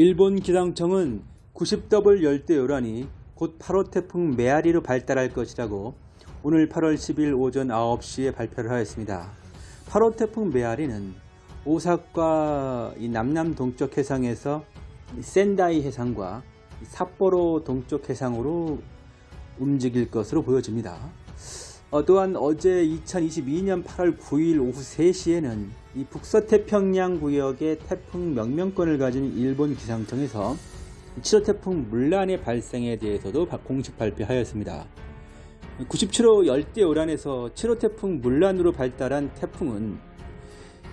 일본 기상청은 90W 열대 요란이 곧 8호 태풍 메아리로 발달할 것이라고 오늘 8월 10일 오전 9시에 발표를 하였습니다. 8호 태풍 메아리는 오사카 이 남남 동쪽 해상에서 이 센다이 해상과 이 삿포로 동쪽 해상으로 움직일 것으로 보여집니다. 어, 또한 어제 2022년 8월 9일 오후 3시에는 이 북서태평양 구역의 태풍 명명권을 가진 일본 기상청에서 7호 태풍 물란의 발생에 대해서도 바- 공식 발표하였습니다. 97호 열대 요란에서 7호 태풍 물란으로 발달한 태풍은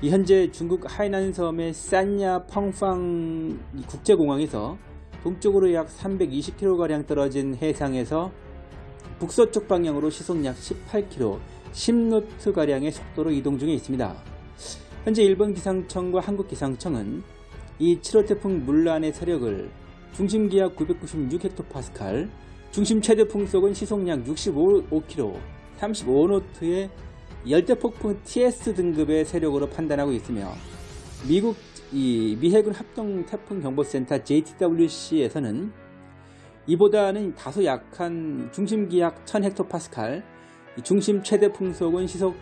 이 현재 중국 하이난 섬의 산야 펑팡 이 국제공항에서 동쪽으로 약 320km가량 떨어진 해상에서 북서쪽 방향으로 시속 약 18km, 10노트가량의 속도로 이동 중에 있습니다. 현재 일본 기상청과 한국 기상청은 이 7호 태풍 물란의 세력을 중심 기압 996헥토파스칼, 중심 최대 풍속은 시속 약 65km, 35노트의 열대폭풍 TS 등급의 세력으로 판단하고 있으며 미국 이 미해군 합동 태풍 경보센터 JTWC에서는 이보다는 다소 약한 중심 기압 1000헥토파스칼, 이 중심 최대 풍속은 시속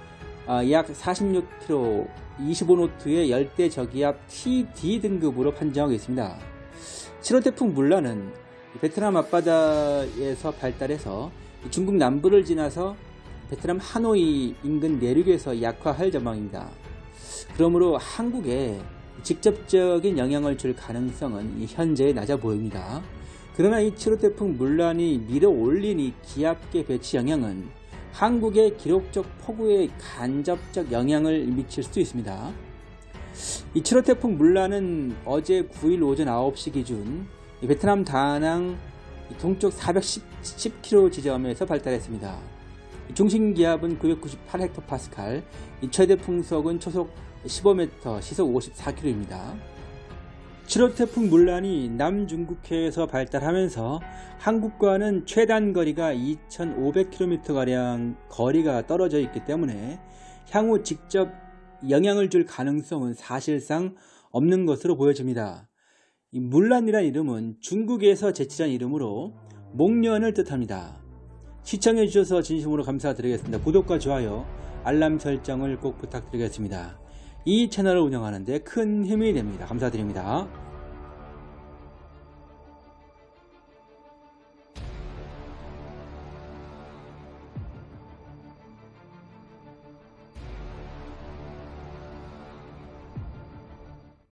아, 약 46km, 25노트의 열대 저기압 TD 등급으로 판정하고 있습니다. 7호 태풍 물란은 베트남 앞바다에서 발달해서 중국 남부를 지나서 베트남 하노이 인근 내륙에서 약화할 전망입니다. 그러므로 한국에 직접적인 영향을 줄 가능성은 이 현재 낮아 보입니다. 그러나 이 7호 태풍 물란이 밀어 올린 이 기압계 배치 영향은 한국의 기록적 폭우에 간접적 영향을 미칠 수도 있습니다. 이 7호 태풍 물란은 어제 9일 오전 9시 기준 이 베트남 다낭 이 동쪽 410km 지점에서 발달했습니다. 이 중심 기압은 998헥토파스칼, 이 최대 풍속은 초속 15m, 시속 54km입니다. 7호 태풍 물란이 남중국해에서 발달하면서 한국과는 최단 거리가 2,500km가량 거리가 떨어져 있기 때문에 향후 직접 영향을 줄 가능성은 사실상 없는 것으로 보여집니다. 이 물란이란 이름은 중국에서 제치한 이름으로 목련을 뜻합니다. 시청해 주셔서 진심으로 감사드리겠습니다. 구독과 좋아요, 알람 설정을 꼭 부탁드리겠습니다. 이 채널을 운영하는 데 큰 힘이 됩니다. 감사드립니다.